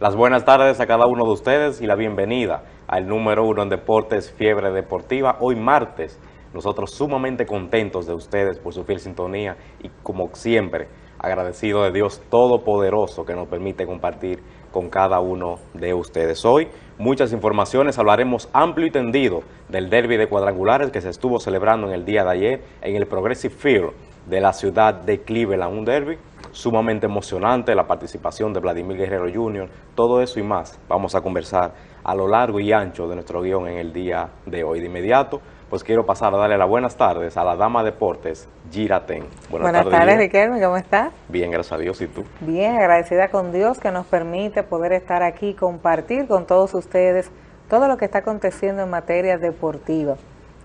Las buenas tardes a cada uno de ustedes y la bienvenida al número uno en Deportes Fiebre Deportiva. Hoy martes, nosotros sumamente contentos de ustedes por su fiel sintonía y como siempre, agradecido de Dios Todopoderoso que nos permite compartir con cada uno de ustedes. Hoy, muchas informaciones, hablaremos amplio y tendido del derby de cuadrangulares que se estuvo celebrando en el día de ayer en el Progressive Field de la ciudad de Cleveland, un derby sumamente emocionante, la participación de Vladimir Guerrero Jr., todo eso y más vamos a conversar a lo largo y ancho de nuestro guion en el día de hoy. De inmediato, pues quiero pasar a darle las buenas tardes a la dama deportes, Giraten. Buenas, buenas tardes, Riquelme, ¿cómo estás? Bien, gracias a Dios, ¿y tú? Bien, agradecida con Dios que nos permite poder estar aquí, compartir con todos ustedes todo lo que está aconteciendo en materia deportiva.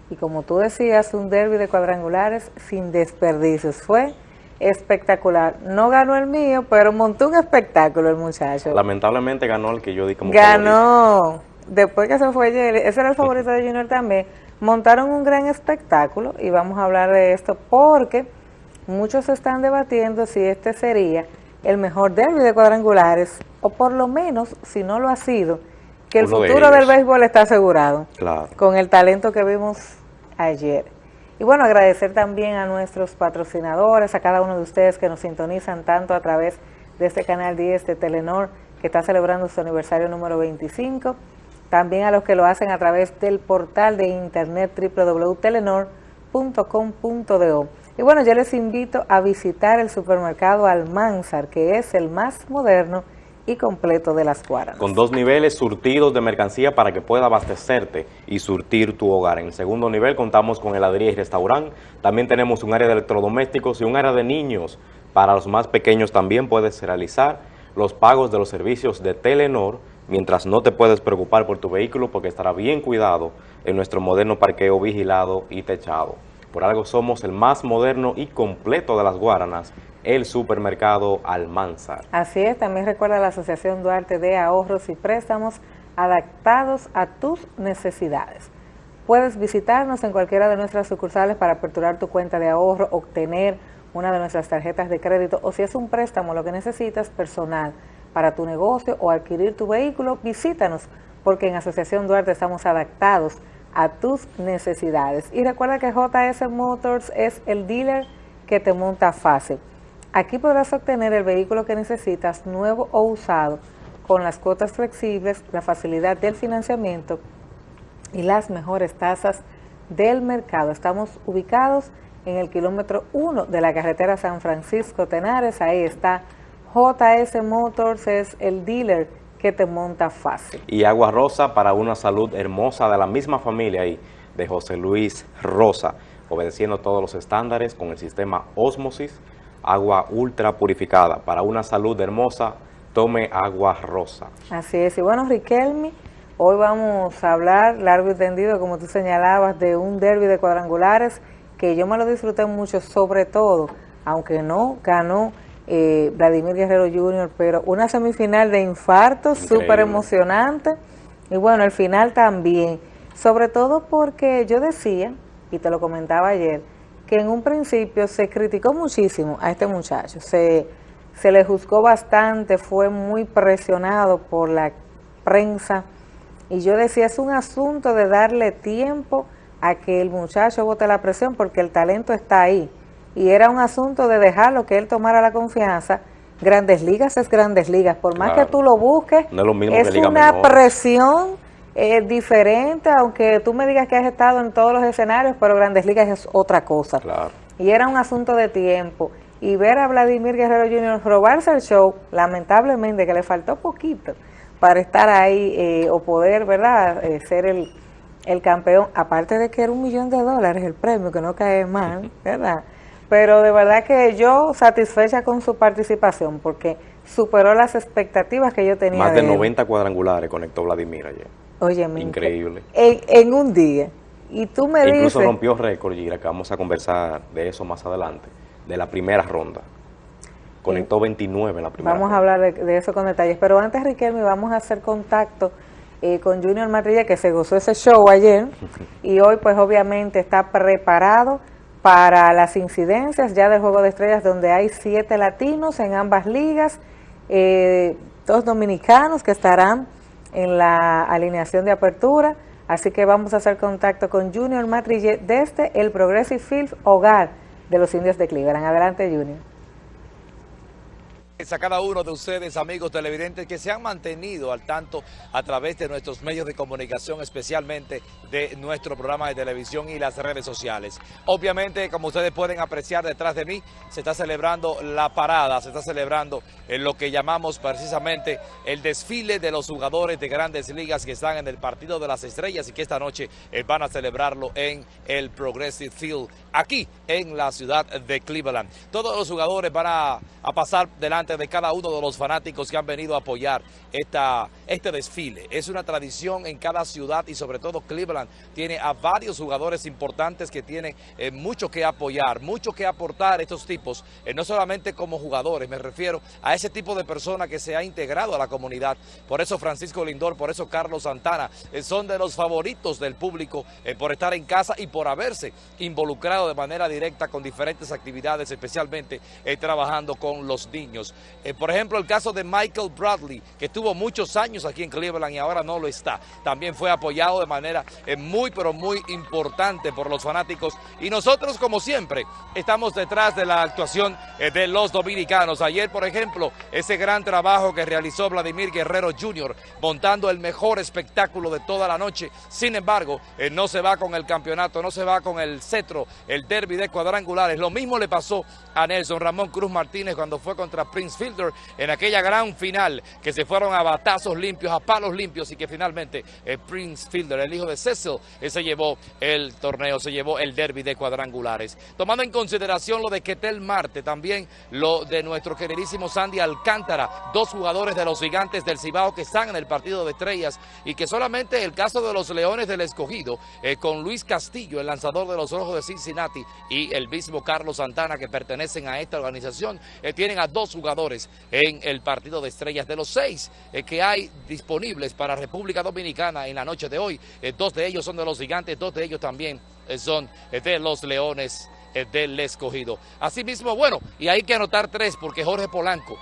Y como tú decías, un derby de cuadrangulares sin desperdicios. Fue espectacular. No ganó el mío, pero montó un espectáculo el muchacho. Lamentablemente ganó el que yo di como Ganó. Después que se fue ese era el favorito de Junior también. Montaron un gran espectáculo y vamos a hablar de esto porque muchos están debatiendo si este sería el mejor derby de cuadrangulares o por lo menos, si no lo ha sido, que el futuro del béisbol está asegurado claro. con el talento que vimos ayer. Y bueno, agradecer también a nuestros patrocinadores, a cada uno de ustedes que nos sintonizan tanto a través de este canal 10 de Telenor, que está celebrando su aniversario número 25, también a los que lo hacen a través del portal de internet www.telenor.com.do. Y bueno, yo les invito a visitar el supermercado Almanzar, que es el más moderno y completo de las Guaranas. Con dos niveles surtidos de mercancía para que pueda abastecerte y surtir tu hogar. En el segundo nivel contamos con heladería y restaurante. También tenemos un área de electrodomésticos y un área de niños. Para los más pequeños también puedes realizar los pagos de los servicios de Telenor, mientras no te puedes preocupar por tu vehículo porque estará bien cuidado en nuestro moderno parqueo vigilado y techado. Por algo somos el más moderno y completo de las Guaranas el supermercado Almanzar. Así es, también recuerda la Asociación Duarte de Ahorros y Préstamos adaptados a tus necesidades. Puedes visitarnos en cualquiera de nuestras sucursales para aperturar tu cuenta de ahorro, obtener una de nuestras tarjetas de crédito o si es un préstamo lo que necesitas personal para tu negocio o adquirir tu vehículo, visítanos porque en Asociación Duarte estamos adaptados a tus necesidades. Y recuerda que JS Motors es el dealer que te monta fácil. Aquí podrás obtener el vehículo que necesitas, nuevo o usado, con las cuotas flexibles, la facilidad del financiamiento y las mejores tasas del mercado. Estamos ubicados en el kilómetro 1 de la carretera San Francisco Tenares, ahí está JS Motors, es el dealer que te monta fácil. Y Agua Rosa para una salud hermosa de la misma familia ahí, de José Luis Rosa, obedeciendo todos los estándares con el sistema Osmosis, agua ultra purificada. Para una salud hermosa, tome agua rosa. Así es. Y bueno, Riquelme, hoy vamos a hablar largo y tendido, como tú señalabas, de un derby de cuadrangulares que yo me lo disfruté mucho, sobre todo, aunque no ganó eh, Vladimir Guerrero Jr., pero una semifinal de infarto súper emocionante. Y bueno, el final también. Sobre todo porque yo decía, y te lo comentaba ayer, que en un principio se criticó muchísimo a este muchacho, se, se le juzgó bastante, fue muy presionado por la prensa. Y yo decía es un asunto de darle tiempo a que el muchacho bote la presión porque el talento está ahí. Y era un asunto de dejarlo que él tomara la confianza. Grandes Ligas es Grandes Ligas, por más que tú lo busques, es, una presión es diferente, aunque tú me digas que has estado en todos los escenarios, pero Grandes Ligas es otra cosa. Y era un asunto de tiempo. Y ver a Vladimir Guerrero Jr. robarse el show, lamentablemente que le faltó poquito para estar ahí eh, o poder, ¿verdad?, eh, ser el, el campeón. Aparte de que era un millón de dólares el premio, que no cae mal, ¿verdad? Pero de verdad que yo satisfecha con su participación porque superó las expectativas que yo tenía. Más de, 90 cuadrangulares conectó Vladimir ayer. Oye, increíble. En, un día. Y tú me Incluso dices... rompió récord, Gira, que vamos a conversar de eso más adelante, de la primera ronda. Conectó 29 en la primera Vamos a hablar de, eso con detalles. Pero antes, Riquelme, vamos a hacer contacto eh, con Junior Matrilla, que se gozó ese show ayer. y hoy, pues, obviamente, está preparado para las incidencias ya del Juego de Estrellas, donde hay siete latinos en ambas ligas. Eh, dos dominicanos que estarán en la alineación de apertura, así que vamos a hacer contacto con Junior Matrille desde el Progressive Field Hogar de los Indios de Cleveland. Adelante, Junior a cada uno de ustedes, amigos televidentes, que se han mantenido al tanto a través de nuestros medios de comunicación, especialmente de nuestro programa de televisión y las redes sociales. Obviamente, como ustedes pueden apreciar detrás de mí, se está celebrando la parada, se está celebrando en lo que llamamos precisamente el desfile de los jugadores de grandes ligas que están en el Partido de las Estrellas y que esta noche eh, van a celebrarlo en el Progressive Field, aquí en la ciudad de Cleveland. Todos los jugadores van a pasar delante de cada uno de los fanáticos que han venido a apoyar esta, este desfile. Es una tradición en cada ciudad y sobre todo Cleveland tiene a varios jugadores importantes que tienen eh, mucho que apoyar, mucho que aportar estos tipos, eh, no solamente como jugadores, me refiero a ese tipo de persona que se ha integrado a la comunidad. Por eso Francisco Lindor, por eso Carlos Santana, eh, son de los favoritos del público por estar en casa y por haberse involucrado de manera directa con diferentes actividades, especialmente trabajando con los niños. Eh, por ejemplo, el caso de Michael Bradley, que estuvo muchos años aquí en Cleveland y ahora no lo está. También fue apoyado de manera eh, muy, pero muy importante por los fanáticos. Y nosotros, como siempre, estamos detrás de la actuación eh, de los dominicanos. Ayer, por ejemplo, ese gran trabajo que realizó Vladimir Guerrero Jr., montando el mejor espectáculo de toda la noche. Sin embargo, no se va con el campeonato, no se va con el cetro, el derby de cuadrangulares. Lo mismo le pasó a Nelson Ramón Cruz Martínez cuando fue contra Prince Fielder en aquella gran final que se fueron a batazos limpios, a palos limpios y que finalmente eh, Prince Fielder, el hijo de Cecil, eh, se llevó el torneo, se llevó el derby de cuadrangulares. Tomando en consideración lo de Ketel Marte, también lo de nuestro queridísimo Sandy Alcántara, dos jugadores de los gigantes del Cibao que están en el partido de estrellas y que solamente el caso de los Leones del Escogido, eh, con Luis Castillo, el lanzador de los Rojos de Cincinnati y el mismo Carlos Santana que pertenecen a esta organización, tienen a dos jugadores en el partido de estrellas. De los seis eh, que hay disponibles para República Dominicana en la noche de hoy, eh, dos de ellos son de los gigantes, dos de ellos también eh, son de los leones del escogido. Asimismo, bueno, y hay que anotar tres porque Jorge Polanco,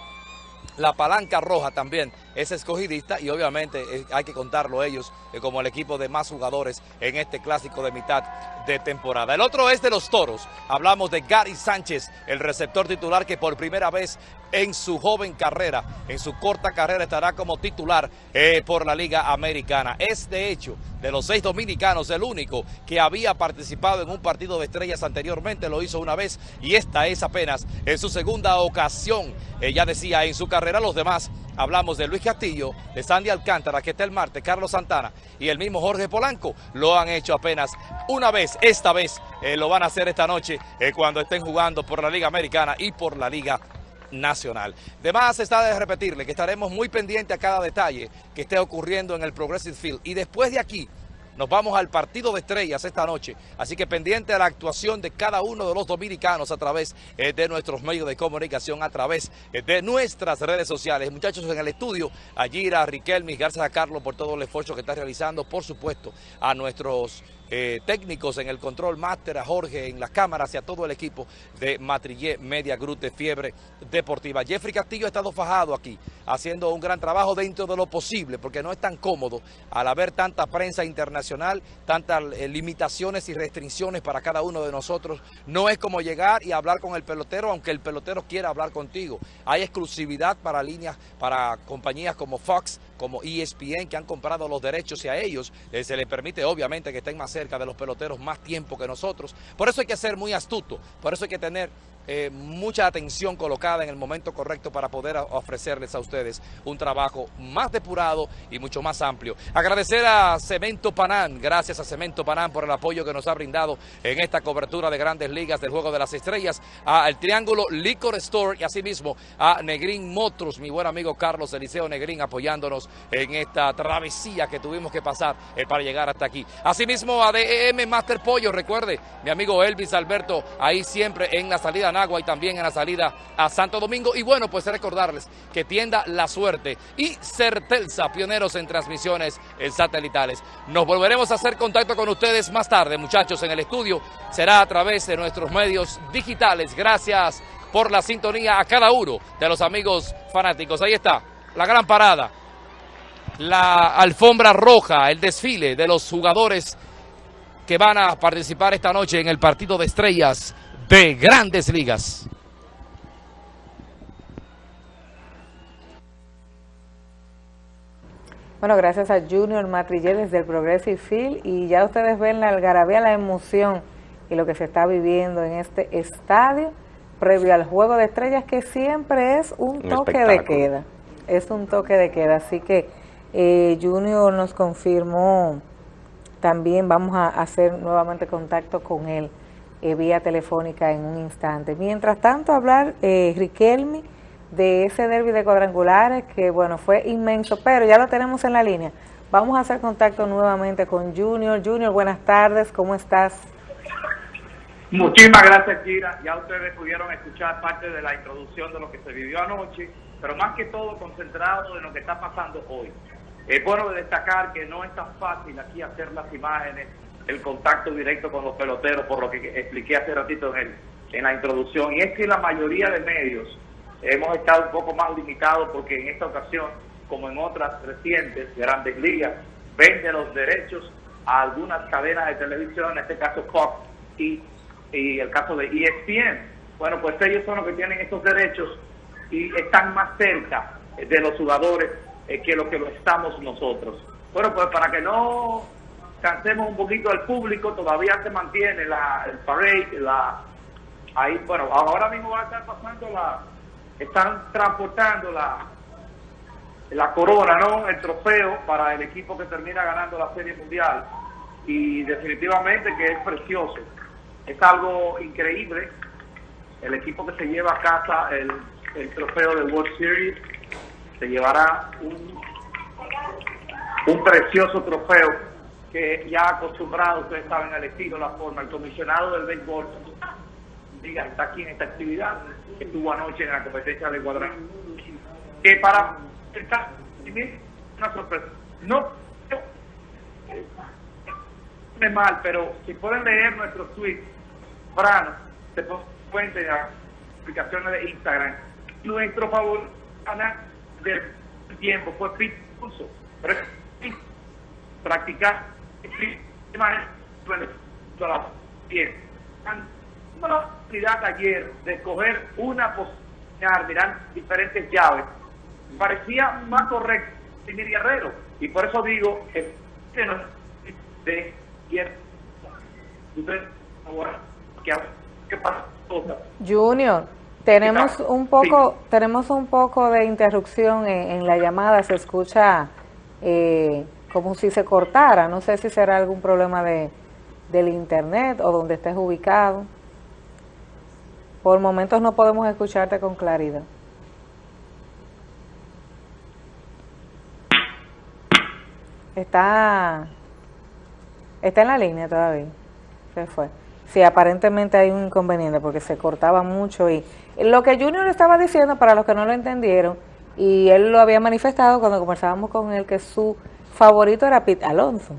la palanca roja también es escogidista y obviamente eh, hay que contarlo ellos eh, como el equipo de más jugadores en este clásico de mitad de temporada. El otro es de los Toros. Hablamos de Gary Sánchez, el receptor titular que por primera vez en su joven carrera, en su corta carrera estará como titular eh, por la Liga Americana. Es de hecho de los seis dominicanos el único que había participado en un partido de estrellas anteriormente, lo hizo una vez y esta es apenas en su segunda ocasión. ya decía en su carrera los demás Hablamos de Luis Castillo, de Sandy Alcántara, que está el martes, Carlos Santana y el mismo Jorge Polanco. Lo han hecho apenas una vez, esta vez eh, lo van a hacer esta noche eh, cuando estén jugando por la Liga Americana y por la Liga Nacional. De más está de repetirle que estaremos muy pendientes a cada detalle que esté ocurriendo en el Progressive Field. Y después de aquí nos vamos al partido de estrellas esta noche, así que pendiente de la actuación de cada uno de los dominicanos a través eh, de nuestros medios de comunicación, a través eh, de nuestras redes sociales. Muchachos en el estudio, a Gira, a Riquelme, gracias a Carlos por todo el esfuerzo que está realizando, por supuesto a nuestros eh, técnicos en el control máster, a Jorge en las cámaras y a todo el equipo de Matrillé Media Group de Fiebre Deportiva. Jeffrey Castillo ha estado fajado aquí, haciendo un gran trabajo dentro de lo posible, porque no es tan cómodo al haber tanta prensa internacional, tantas eh, limitaciones y restricciones para cada uno de nosotros. No es como llegar y hablar con el pelotero, aunque el pelotero quiera hablar contigo. Hay exclusividad para líneas, para compañías como Fox, como ESPN, que han comprado los derechos y a ellos eh, se les permite obviamente que estén más cerca de los peloteros más tiempo que nosotros. Por eso hay que ser muy astuto, por eso hay que tener eh, mucha atención colocada en el momento correcto para poder ofrecerles a ustedes un trabajo más depurado y mucho más amplio. Agradecer a Cemento Panán, gracias a Cemento Panán por el apoyo que nos ha brindado en esta cobertura de Grandes Ligas del Juego de las Estrellas, a El Triángulo Liquor Store y asimismo a Negrín Motors, mi buen amigo Carlos Eliseo Negrín apoyándonos en esta travesía que tuvimos que pasar eh, para llegar hasta aquí. Asimismo a DEM Master Pollo, recuerde, mi amigo Elvis Alberto, ahí siempre en la salida Agua y también en la salida a Santo Domingo. Y bueno, pues recordarles que tienda La Suerte y Certelsa, pioneros en transmisiones satelitales. Nos volveremos a hacer contacto con ustedes más tarde, muchachos, en el estudio. Será a través de nuestros medios digitales. Gracias por la sintonía a cada uno de los amigos fanáticos. Ahí está la gran parada, la alfombra roja, el desfile de los jugadores que van a participar esta noche en el partido de estrellas de Grandes Ligas. Bueno, gracias a Junior Matrilleres del Progressive Field y ya ustedes ven la algarabía, la emoción y lo que se está viviendo en este estadio previo al Juego de Estrellas que siempre es un, toque de queda, es un toque de queda, así que eh, Junior nos confirmó, también vamos a hacer nuevamente contacto con él eh, vía telefónica en un instante. Mientras tanto, hablar eh, Riquelme de ese derby de cuadrangulares que, bueno, fue inmenso, pero ya lo tenemos en la línea. Vamos a hacer contacto nuevamente con Junior. Junior, buenas tardes, ¿cómo estás? Muchísimas gracias, Kira. Ya ustedes pudieron escuchar parte de la introducción de lo que se vivió anoche, pero más que todo concentrado en lo que está pasando hoy. Es bueno destacar que no es tan fácil aquí hacer las imágenes, el contacto directo con los peloteros, por lo que expliqué hace ratito en, en la introducción. Y es que la mayoría de medios hemos estado un poco más limitados porque en esta ocasión, como en otras recientes grandes ligas, vende los derechos a algunas cadenas de televisión, en este caso Fox y, y el caso de ESPN. Bueno, pues ellos son los que tienen estos derechos y están más cerca de los jugadores eh, que lo que lo estamos nosotros. Bueno, pues para que no cansemos un poquito al público, todavía se mantiene la, el parade, la, ahí, bueno, ahora mismo va a estar pasando la, están transportando la, la corona, ¿no? El trofeo para el equipo que termina ganando la Serie Mundial. Y definitivamente que es precioso. Es algo increíble. El equipo que se lleva a casa el, el trofeo de World Series se llevará un, un precioso trofeo que ya acostumbrado, ustedes saben, al estilo, la forma. El comisionado del béisbol diga, está aquí en esta actividad, que estuvo anoche en la competencia de cuadrante. Que para esta una sorpresa. No es mal, pero si pueden leer nuestros tweets, Frano, se pueden de las aplicaciones de Instagram. Nuestro favor del tiempo fue Pete Pero practicar la oportunidad ayer de escoger una posición, mirar diferentes llaves, parecía más correcto que mi Guerrero. Y por eso digo que no de ¿Qué pasa? Junior, tenemos un poco, tenemos un poco de interrupción en, la llamada, se escucha eh, como si se cortara, no sé si será algún problema de del internet o donde estés ubicado. Por momentos no podemos escucharte con claridad. Está, está en la línea todavía. Se fue. Sí, aparentemente hay un inconveniente porque se cortaba mucho y lo que Junior estaba diciendo, para los que no lo entendieron, y él lo había manifestado cuando conversábamos con él, que su favorito era Pete Alonso.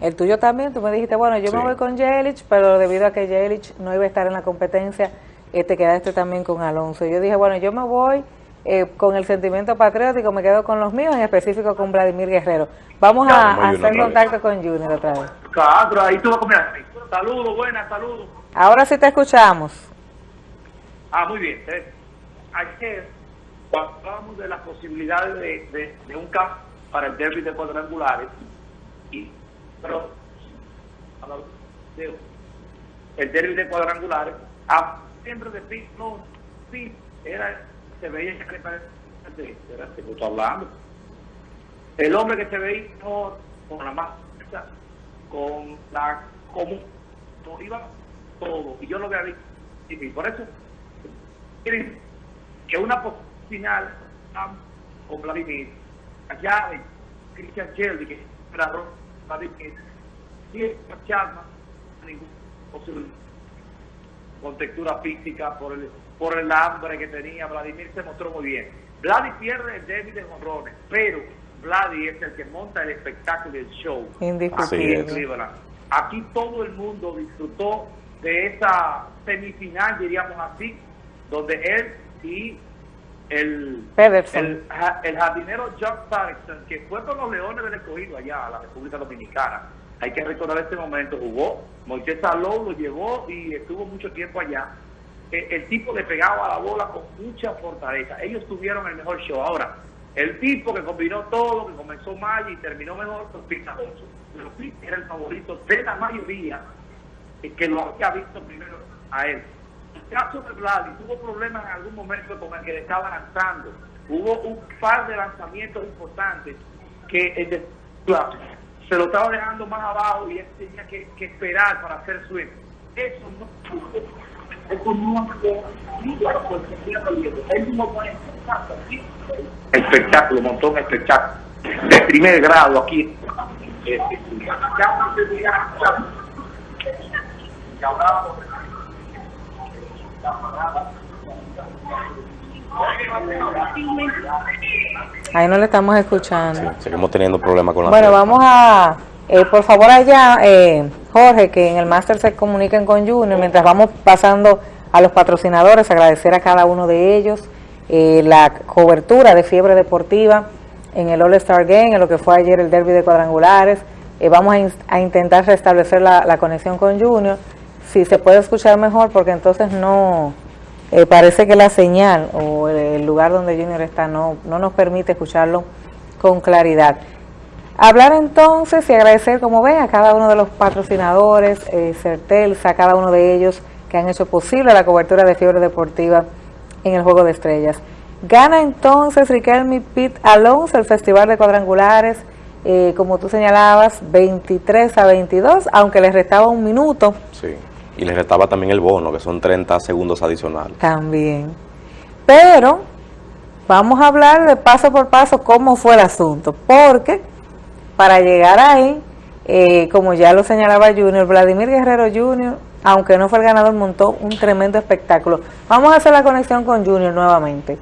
El tuyo también, tú me dijiste, bueno, yo me voy con Jelich, pero debido a que Jelich no iba a estar en la competencia, te este, quedaste también con Alonso. Yo dije, bueno, yo me voy eh, con el sentimiento patriótico, me quedo con los míos, en específico con Vladimir Guerrero. Vamos a, hacer contacto con Junior otra vez. Claro, ahí tú Saludos, buenas, saludos. Ahora sí te escuchamos. Ah, muy bien. Eh, ayer, cuando hablamos de las posibilidades de, de, un campo para el derby de cuadrangulares, y, pero el derby de cuadrangulares, a siempre de Pete, no, Pete era, se veía que era hablando. El hombre que se veía con la masa, con la común, iba todo, y yo lo había visto, y por eso que una final con Vladimir, allá de Christian Shelby, que era Vladimir, y Chasma, ningún posible con textura física, por el, por el hambre que tenía. Vladimir se mostró muy bien. Vladi pierde el débil de honrones, pero Vladi es el que monta el espectáculo y el show. Aquí Aquí todo el mundo disfrutó de esa semifinal, diríamos así, donde él y el, el, el jardinero John Patterson, que fue con los Leones del Escogido allá a la República Dominicana. Hay que recordar este momento, jugó, Moisés Salou lo llevó y estuvo mucho tiempo allá. Eh, el tipo le pegaba a la bola con mucha fortaleza. Ellos tuvieron el mejor show. Ahora, el tipo que combinó todo, que comenzó mal y terminó mejor, fue Pete Alonso. Pero Pete era el favorito de la mayoría que lo había visto primero a él. Caso de Vladi tuvo problemas en algún momento con el que le estaba lanzando. Hubo un par de lanzamientos importantes que el de se lo estaba dejando más abajo y él tenía que, que esperar para hacer swing. Eso no eso no espectáculo, montó un espectáculo de primer grado aquí. Eh, ya hablábamos de Ahí no le estamos escuchando. Seguimos teniendo problemas con la Bueno, vamos a, eh, por favor allá, eh, Jorge, que en el máster se comuniquen con Junior, mientras vamos pasando a los patrocinadores, agradecer a cada uno de ellos eh, la cobertura de Fiebre Deportiva en el All-Star Game, en lo que fue ayer el derby de cuadrangulares. Eh, vamos a, in- a intentar restablecer la, la conexión con Junior, si se puede escuchar mejor, porque entonces no, eh, parece que la señal o el, lugar donde Junior está no, no nos permite escucharlo con claridad. Hablar entonces y agradecer, como ven, a cada uno de los patrocinadores, eh, Certelsa, a cada uno de ellos que han hecho posible la cobertura de fiebre deportiva en el Juego de Estrellas. Gana entonces Riquelme Pit Alonso el Festival de Cuadrangulares, eh, como tú señalabas, 23 a 22, aunque les restaba un minuto Sí. Y le restaba también el bono, que son 30 segundos adicionales. también. Pero vamos a hablar de paso por paso cómo fue el asunto, porque para llegar ahí, eh, como ya lo señalaba Junior, Vladimir Guerrero Junior, aunque no fue el ganador, montó un tremendo espectáculo. Vamos a hacer la conexión con Junior nuevamente.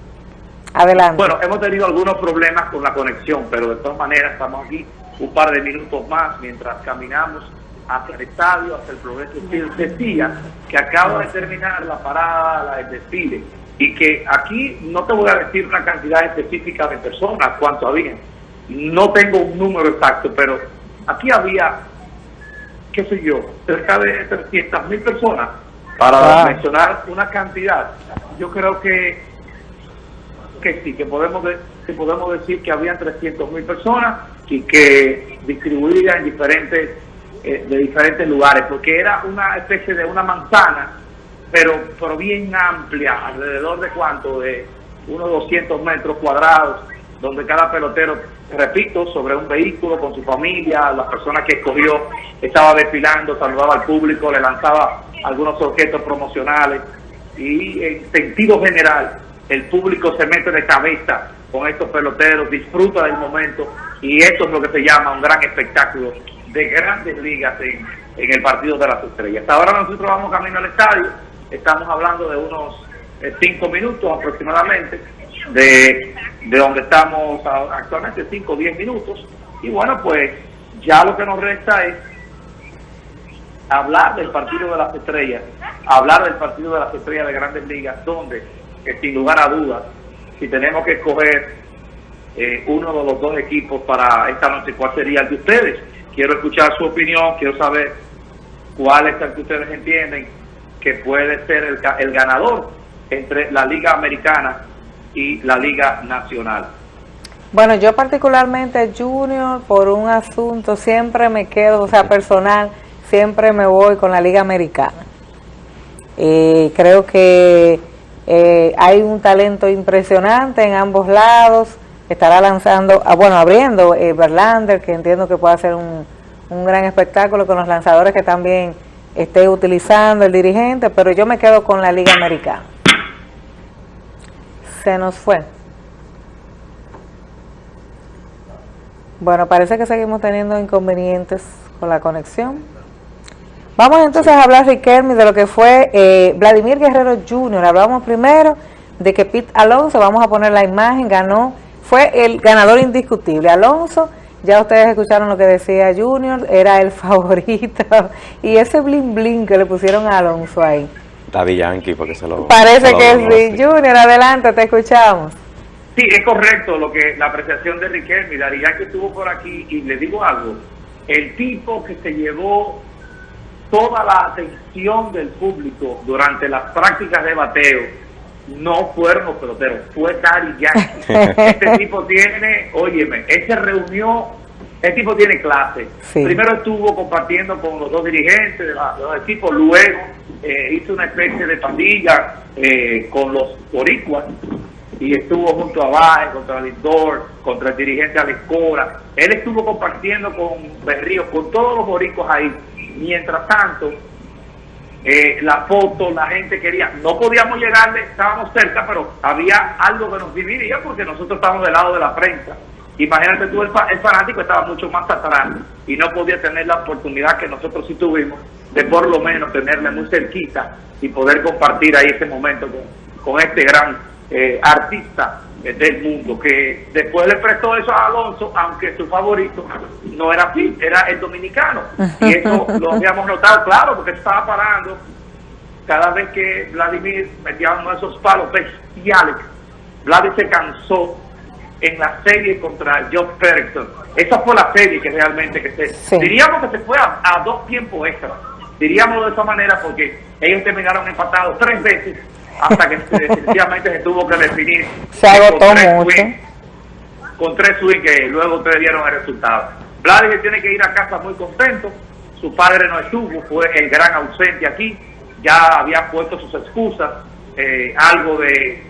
Adelante. Bueno, hemos tenido algunos problemas con la conexión, pero de todas maneras estamos aquí un par de minutos más mientras caminamos hacia el estadio, hacia el progreso. Field. Decía que acaba de terminar la parada, la- el desfile, y que aquí no te voy a decir una cantidad específica de personas, cuánto había. No tengo un número exacto, pero aquí había, qué sé yo, cerca de 300 mil personas. Para Ah. mencionar una cantidad, yo creo que que sí, que podemos, de- que podemos decir que habían 300 mil personas y que distribuidas en diferentes, eh, de diferentes lugares, porque era una especie de una manzana, pero, pero bien amplia, alrededor de cuánto, de unos 200 metros cuadrados, donde cada pelotero, repito, sobre un vehículo con su familia, la persona que escogió estaba desfilando, saludaba al público, le lanzaba algunos objetos promocionales y en sentido general el público se mete de cabeza con estos peloteros, disfruta del momento y esto es lo que se llama un gran espectáculo de grandes ligas en, el partido de las estrellas. Ahora nosotros vamos camino al estadio, estamos hablando de unos eh, cinco minutos aproximadamente de, de donde estamos actualmente, cinco o diez minutos y bueno pues ya lo que nos resta es hablar del partido de las estrellas, hablar del partido de las estrellas de grandes ligas, donde, sin lugar a dudas, si tenemos que escoger eh, uno de los dos equipos para esta noche, ¿cuál sería el de ustedes? Quiero escuchar su opinión, quiero saber cuál es el que ustedes entienden que puede ser el, ga- el ganador entre la Liga Americana y la Liga Nacional. Bueno, yo particularmente Junior, por un asunto, siempre me quedo, o sea, personal, siempre me voy con la Liga Americana. Eh, creo que eh, hay un talento impresionante en ambos lados. Estará lanzando, ah, bueno, abriendo eh, Verlander, que entiendo que puede hacer un, un gran espectáculo con los lanzadores que también esté utilizando el dirigente, pero yo me quedo con la Liga Americana. Se nos fue. Bueno, parece que seguimos teniendo inconvenientes con la conexión. Vamos entonces a hablar, Riquelme, de lo que fue eh, Vladimir Guerrero Jr. Hablamos primero de que Pete Alonso, vamos a poner la imagen, ganó, fue el ganador indiscutible. Alonso, ya ustedes escucharon lo que decía Junior, era el favorito. Y ese bling bling que le pusieron a Alonso ahí. Daddy Yankee, porque se lo... Parece se lo que sí. Junior, adelante, te escuchamos. Sí, es correcto lo que la apreciación de Riquelme. Daddy Yankee estuvo por aquí y le digo algo. El tipo que se llevó toda la atención del público durante las prácticas de bateo no fueron los peloteros, fue Daddy Yankee. este tipo tiene, óyeme, él se reunió, este tipo tiene clase. Sí. Primero estuvo compartiendo con los dos dirigentes de, la- de los equipos, luego eh, hizo una especie de pandilla eh, con los boricuas y estuvo junto a Baez, contra Lindor, contra el dirigente Alex Cora. Él estuvo compartiendo con Berrío, con todos los boricos ahí. Mientras tanto, eh, la foto, la gente quería, no podíamos llegarle, estábamos cerca, pero había algo que nos dividía porque nosotros estábamos del lado de la prensa. Imagínate tú, el, el fanático estaba mucho más atrás y no podía tener la oportunidad que nosotros sí tuvimos de por lo menos tenerle muy cerquita y poder compartir ahí ese momento con, con este gran eh, artista del mundo que después le prestó eso a Alonso, aunque su favorito no era así, era el dominicano. Y eso lo habíamos notado, claro, porque estaba parando cada vez que Vladimir metía uno de esos palos bestiales, Vladimir se cansó en la serie contra Joe Ferguson. Esa fue la serie que realmente que se... Sí. Diríamos que se fue a, a dos tiempos extra. Diríamos de esa manera porque ellos terminaron empatados tres veces hasta que definitivamente se tuvo que definir. Se agotó con tres mucho. con tres swings que luego ustedes dieron el resultado. Vladimir tiene que ir a casa muy contento. Su padre no estuvo, fue el gran ausente aquí. Ya había puesto sus excusas, eh, algo de,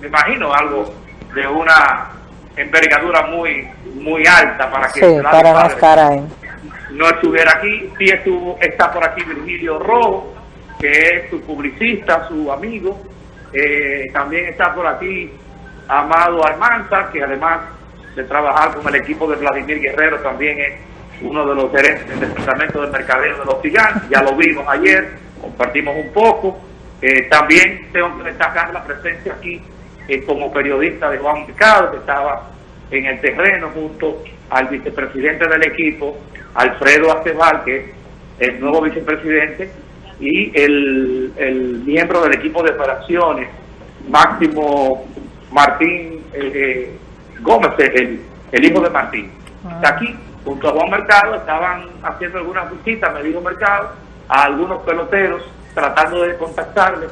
me imagino, algo de una envergadura muy muy alta para que Sí, para no estar ahí. no estuviera aquí. Sí estuvo, está por aquí Virgilio Rojo, que es su publicista, su amigo. Eh, también está por aquí Amado Armanza, que además de trabajar con el equipo de Vladimir Guerrero, también es uno de los gerentes del departamento de mercadeo de los gigantes. Ya lo vimos ayer, compartimos un poco. Eh, también tengo que destacar la presencia aquí eh, como periodista de Juan Mercado, que estaba en el terreno junto al vicepresidente del equipo, Alfredo Acebal, que es el nuevo vicepresidente, y el, el miembro del equipo de operaciones, Máximo Martín eh, eh, Gómez, el, el hijo de Martín. Está aquí, junto a Juan Mercado, estaban haciendo algunas visitas, me dijo Mercado, a algunos peloteros, tratando de contactarles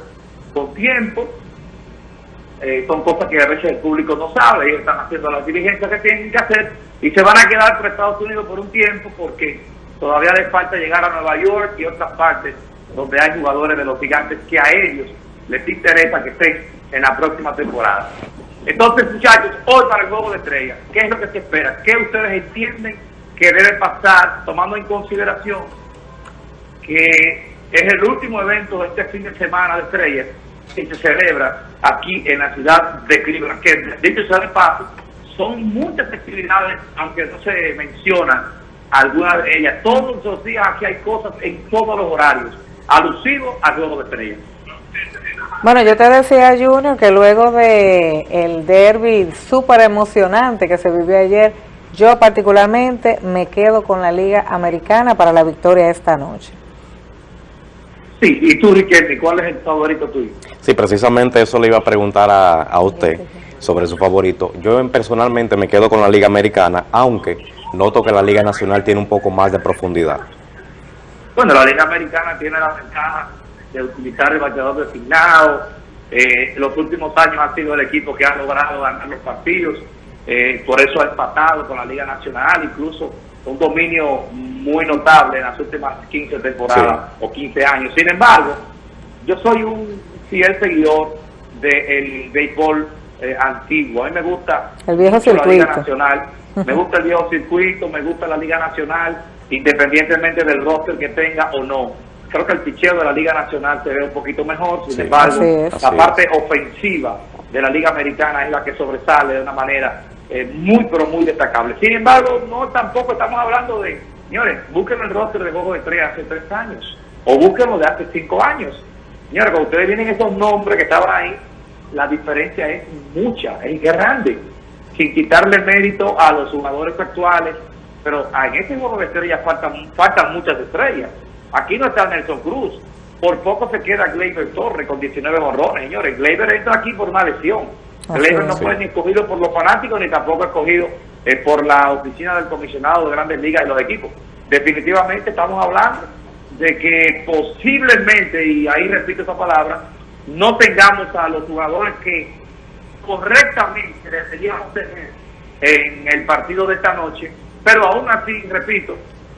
con tiempo, eh, son cosas que a veces el público no sabe, ellos están haciendo las diligencias que tienen que hacer y se van a quedar por Estados Unidos por un tiempo porque todavía les falta llegar a Nueva York y otras partes donde hay jugadores de los gigantes que a ellos les interesa que estén en la próxima temporada. Entonces, muchachos, hoy para el Juego de Estrellas, ¿qué es lo que se espera? ¿Qué ustedes entienden que debe pasar tomando en consideración que es el último evento de este fin de semana de estrellas que se celebra aquí en la ciudad de Cleveland, que dicho sea de paso, son muchas actividades, aunque no se mencionan algunas de ellas. Todos los días aquí hay cosas en todos los horarios, alusivos al juego de estrellas. Bueno, yo te decía, Junior, que luego de el derby súper emocionante que se vivió ayer, yo particularmente me quedo con la Liga Americana para la victoria esta noche. Sí, y tú, Riquelme, ¿cuál es el favorito tuyo? Sí, precisamente eso le iba a preguntar a, a usted sobre su favorito. Yo en- personalmente me quedo con la Liga Americana, aunque noto que la Liga Nacional tiene un poco más de profundidad. Bueno, la Liga Americana tiene la ventaja de utilizar el bateador designado. Eh, los últimos años ha sido el equipo que ha logrado ganar los partidos. Eh, por eso ha empatado con la Liga Nacional, incluso un dominio muy notable en las últimas 15 temporadas o 15 años. Sin embargo, yo soy un fiel seguidor del béisbol eh, antiguo. A mí me gusta El viejo mucho la Liga circuito. Nacional, me gusta el viejo circuito, me gusta la Liga Nacional, independientemente del roster que tenga o no. Creo que el picheo de la Liga Nacional se ve un poquito mejor, sin Sí. embargo, la parte ofensiva de la Liga Americana es la que sobresale de una manera eh, muy, pero muy destacable. Sin embargo, no tampoco estamos hablando de, señores, busquen el roster de Juego de Estrellas hace tres años, o búsquenlo de hace cinco años. Señores, cuando ustedes vienen esos nombres que estaban ahí, la diferencia es mucha, es grande, sin quitarle mérito a los jugadores actuales, pero en este juego de estrellas faltan, faltan muchas estrellas. Aquí no está Nelson Cruz, por poco se queda Gleyber Torres con 19 borrones, señores. Gleyber entra aquí por una lesión. Así Gleyber no fue ni escogido por los fanáticos ni tampoco escogido eh, por la oficina del comisionado de grandes ligas y los equipos. Definitivamente estamos hablando de que posiblemente, y ahí repito esa palabra, no tengamos a los jugadores que correctamente deberíamos tener en el partido de esta noche, pero aún así, repito,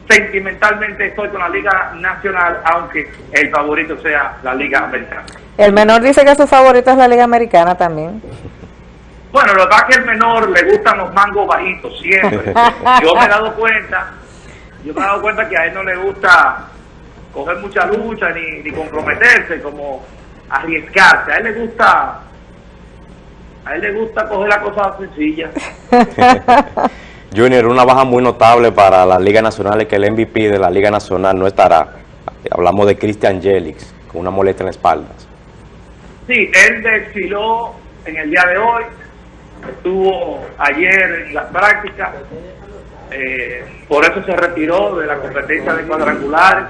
sentimentalmente estoy con la Liga Nacional, aunque el favorito sea la Liga Americana. El menor dice que su favorito es la Liga Americana también. Bueno, lo que pasa es que el menor le gustan los mangos bajitos siempre. Yo me he dado cuenta, yo me he dado cuenta que a él no le gusta coger mucha lucha ni, ni comprometerse, como arriesgarse. A él le gusta, a él le gusta coger la cosa sencilla. Junior, una baja muy notable para la Liga Nacional es que el MVP de la Liga Nacional no estará. Hablamos de Christian Jelix, con una molestia en la espalda. Sí, él desfiló en el día de hoy, estuvo ayer en las prácticas, eh, por eso se retiró de la competencia de cuadrangulares.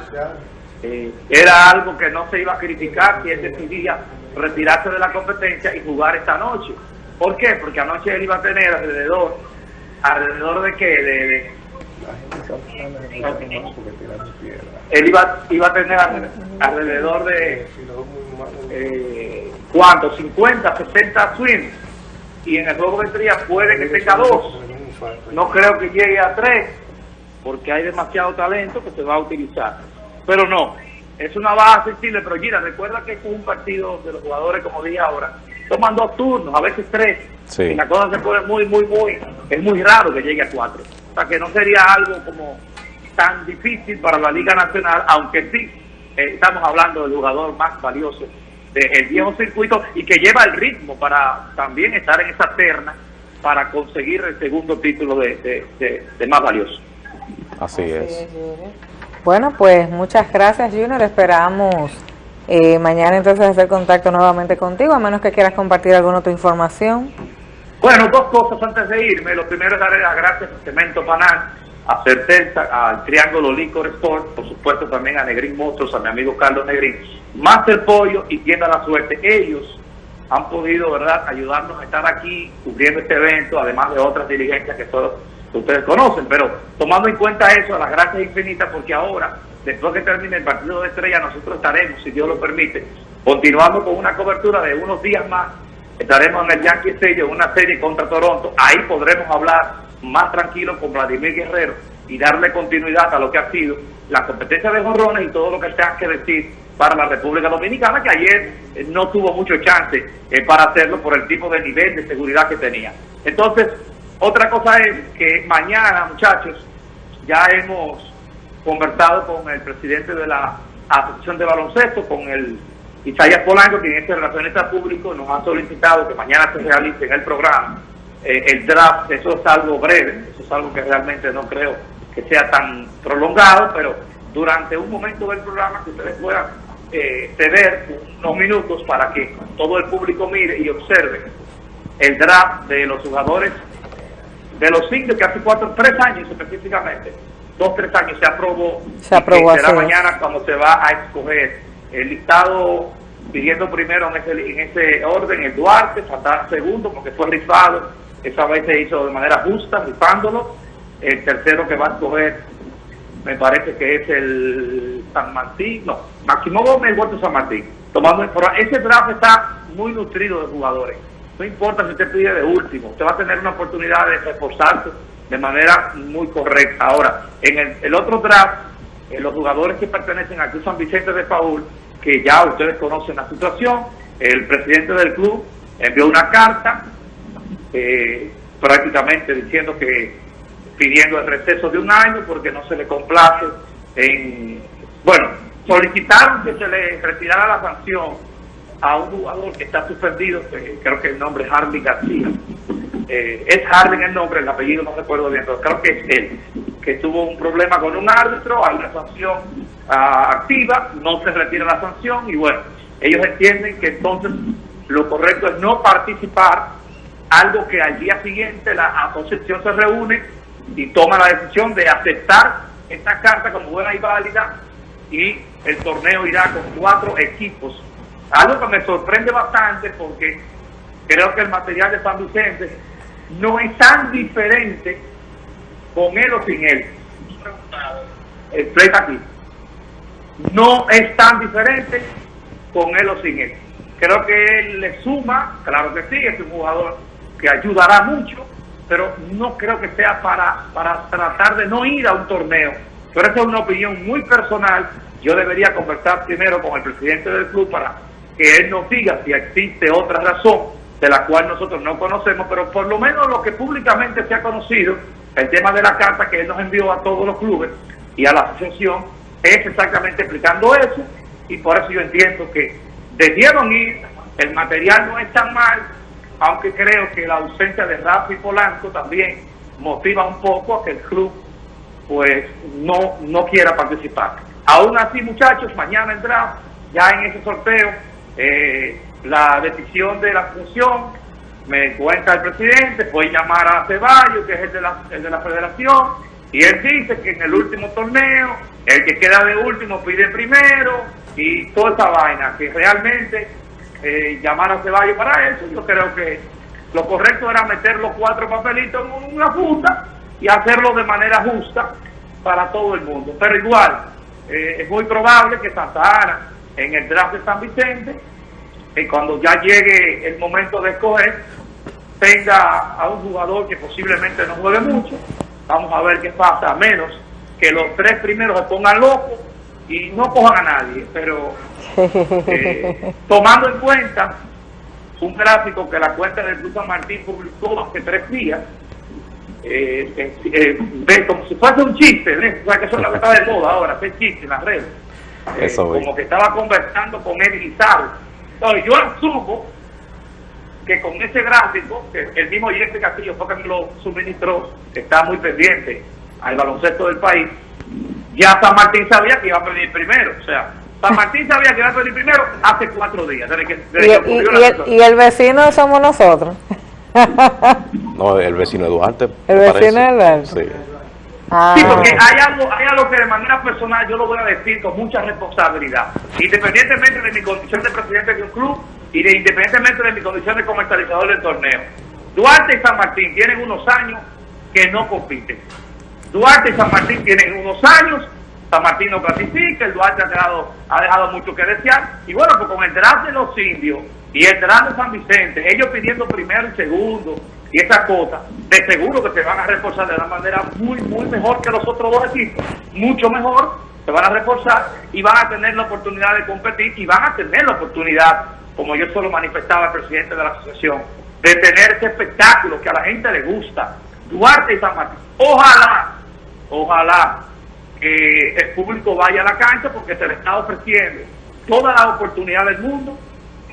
Eh, era algo que no se iba a criticar si él decidía retirarse de la competencia y jugar esta noche. ¿Por qué? Porque anoche él iba a tener alrededor, alrededor de qué, de, él iba, iba a tener alre- alrededor de eh, ¿cuánto? 50, 60 swings. Y en el juego de estrellas puede que tenga dos. No creo que llegue a tres porque hay demasiado talento que se va a utilizar. Pero no, es una baja sensible pero Gira, recuerda que es un partido de los jugadores como dije ahora toman dos turnos, a veces tres Sí. y la cosa se pone muy, muy, muy es muy raro que llegue a cuatro o sea que no sería algo como tan difícil para la Liga Nacional, aunque sí eh, estamos hablando del jugador más valioso del viejo circuito y que lleva el ritmo para también estar en esa terna para conseguir el segundo título de, de- de- de más valioso. Así es. Bueno, pues muchas gracias Junior, esperamos eh, mañana entonces hacer contacto nuevamente contigo, a menos que quieras compartir alguna otra información. Bueno, dos cosas antes de irme. Lo primero es darle las gracias a Cemento Panal, a Certeza, al Triángulo Licor Sport, por supuesto también a Negrín Motors, a mi amigo Carlos Negrín, Master Pollo y Tienda La Suerte. Ellos han podido, ¿verdad?, ayudarnos a estar aquí cubriendo este evento, además de otras diligencias que todos ustedes conocen. Pero tomando en cuenta eso, las gracias infinitas, porque ahora, después que termine el partido de estrella, nosotros estaremos, si Dios lo permite, continuando con una cobertura de unos días más Estaremos en el Yankee Stadium una serie contra Toronto. Ahí podremos hablar más tranquilo con Vladimir Guerrero y darle continuidad a lo que ha sido la competencia de jorrones y todo lo que tenga que decir para la República Dominicana, que ayer eh, no tuvo mucho chance eh, para hacerlo por el tipo de nivel de seguridad que tenía. Entonces, otra cosa es que mañana, muchachos, ya hemos conversado con el presidente de la Asociación de Baloncesto, con el Isaías Polanco, quien es el relacionista público, nos ha solicitado que mañana se realice en el programa eh, el draft. Eso es algo breve, eso es algo que realmente no creo que sea tan prolongado, pero durante un momento del programa que ustedes puedan eh, ceder unos minutos para que todo el público mire y observe el draft de los jugadores de los cinco que hace cuatro, tres años específicamente, dos, tres años se aprobó. Se aprobó, y será mañana cuando se va a escoger el listado pidiendo primero en ese, en ese orden el Duarte, faltar segundo porque fue rifado, esa vez se hizo de manera justa, rifándolo. El tercero que va a escoger me parece que es el San Martín, no, Máximo Gómez, Huerto San Martín. Tomando ese draft está muy nutrido de jugadores. No importa si usted pide de último, usted va a tener una oportunidad de reforzarse de manera muy correcta. Ahora, en el, otro draft, eh, los jugadores que pertenecen al Club San Vicente de Paul, que ya ustedes conocen la situación, el presidente del club envió una carta eh, prácticamente diciendo que pidiendo el receso de un año porque no se le complace en bueno solicitaron que se le retirara la sanción a un jugador que está suspendido creo que el nombre es Harvey García Eh, es Harvey el nombre el apellido no recuerdo bien pero creo que es él que tuvo un problema con un árbitro hay una sanción ah, activa no se retira la sanción y bueno ellos entienden que entonces lo correcto es no participar algo que al día siguiente la asociación se reúne y toma la decisión de aceptar esta carta como buena y válida y el torneo irá con cuatro equipos. Algo que me sorprende bastante porque creo que el material de San Vicente no es tan diferente con él o sin él. El aquí. No es tan diferente con él o sin él. Creo que él le suma, claro que sí, es un jugador que ayudará mucho, pero no creo que sea para, para tratar de no ir a un torneo. Pero esa es una opinión muy personal. Yo debería conversar primero con el presidente del club para que él nos diga si existe otra razón de la cual nosotros no conocemos, pero por lo menos lo que públicamente se ha conocido, el tema de la carta que él nos envió a todos los clubes y a la asociación, es exactamente explicando eso, y por eso yo entiendo que debieron ir, el material no es tan mal, aunque creo que la ausencia de Rafa y Polanco también motiva un poco a que el club pues no, no quiera participar. Aún así, muchachos, mañana entra ya en ese sorteo eh, la decisión de la función, me cuenta el presidente, puede llamar a Ceballos, que es el de, la, de la federación, y él dice que en el último torneo, el que queda de último pide primero, y toda esa vaina, que realmente eh, llamar a Ceballos para eso, yo creo que lo correcto era meter los cuatro papelitos en una funda y hacerlo de manera justa para todo el mundo. Pero igual, eh, es muy probable que Santa Ana, en el draft de San Vicente, y cuando ya llegue el momento de escoger, tenga a un jugador que posiblemente no juegue mucho. Vamos a ver qué pasa, a menos que los tres primeros se pongan locos y no cojan a nadie. Pero eh, tomando en cuenta un gráfico que la cuenta del Club San Martín publicó hace tres días, eh, eh, eh como si fuese un chiste, o sea, que eso es lo que está de moda ahora, hacer chiste en las redes. Eh, como que estaba conversando con él y Entonces yo asumo que con ese gráfico, que el mismo Jesse Castillo fue que me lo suministró, que está muy pendiente al baloncesto del país, ya San Martín sabía que iba a pedir primero, o sea, San Martín sabía que iba a pedir primero hace cuatro días. Desde que, desde y, que y, y, el, y, el, vecino somos nosotros. no, el vecino de Duarte. El vecino de Duarte. Sí. Ah. Sí, porque hay algo, hay algo que de manera personal yo lo voy a decir con mucha responsabilidad. Independientemente de mi condición de presidente de un club y de, independientemente de mi condición de comercializador del torneo. Duarte y San Martín tienen unos años que no compiten. Duarte y San Martín tienen unos años, San Martín no clasifica, el Duarte ha dejado, ha dejado mucho que desear. Y bueno, pues con el draft de los indios y el draft de San Vicente, ellos pidiendo primero y segundo, y esas cosas, de seguro que se van a reforzar de una manera muy, muy mejor que los otros dos equipos, mucho mejor, se van a reforzar y van a tener la oportunidad de competir y van a tener la oportunidad, como yo solo manifestaba el presidente de la asociación, de tener ese espectáculo que a la gente le gusta, Duarte y San Martín. Ojalá, ojalá que el público vaya a la cancha porque se le está ofreciendo toda la oportunidad del mundo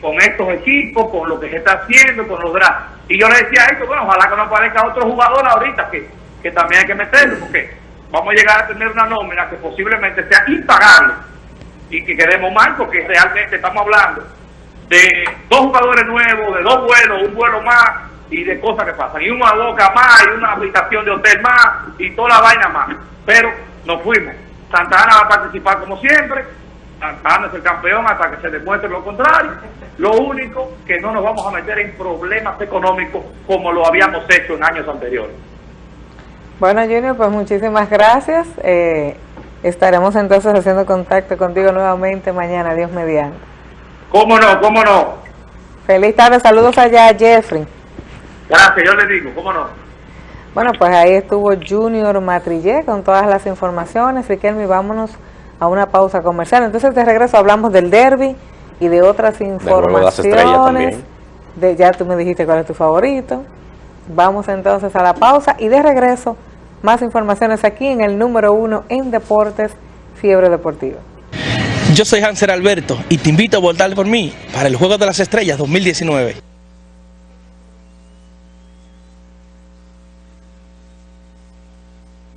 con estos equipos, con lo que se está haciendo, con los drafts. Y yo le decía a bueno, ojalá que no aparezca otro jugador ahorita que, que también hay que meterlo, porque vamos a llegar a tener una nómina que posiblemente sea impagable y que quedemos mal, porque realmente estamos hablando de dos jugadores nuevos, de dos vuelos, un vuelo más y de cosas que pasan, y una boca más, y una habitación de hotel más, y toda la vaina más. Pero nos fuimos. Santa Ana va a participar como siempre, Santa Ana es el campeón hasta que se demuestre lo contrario. Lo único que no nos vamos a meter en problemas económicos como lo habíamos hecho en años anteriores. Bueno, Junior, pues muchísimas gracias. Eh, estaremos entonces haciendo contacto contigo nuevamente mañana, Dios mediante. ¿Cómo no? ¿Cómo no? Feliz tarde, saludos allá a Jeffrey. Gracias, yo le digo, ¿cómo no? Bueno, pues ahí estuvo Junior Matrillé con todas las informaciones. Riquelme, vámonos a una pausa comercial. Entonces de regreso hablamos del derby y de otras informaciones. De, ya tú me dijiste cuál es tu favorito. Vamos entonces a la pausa y de regreso más informaciones aquí en el número uno en deportes, Fiebre Deportiva. Yo soy Hanser Alberto y te invito a votar por mí para el Juego de las Estrellas 2019.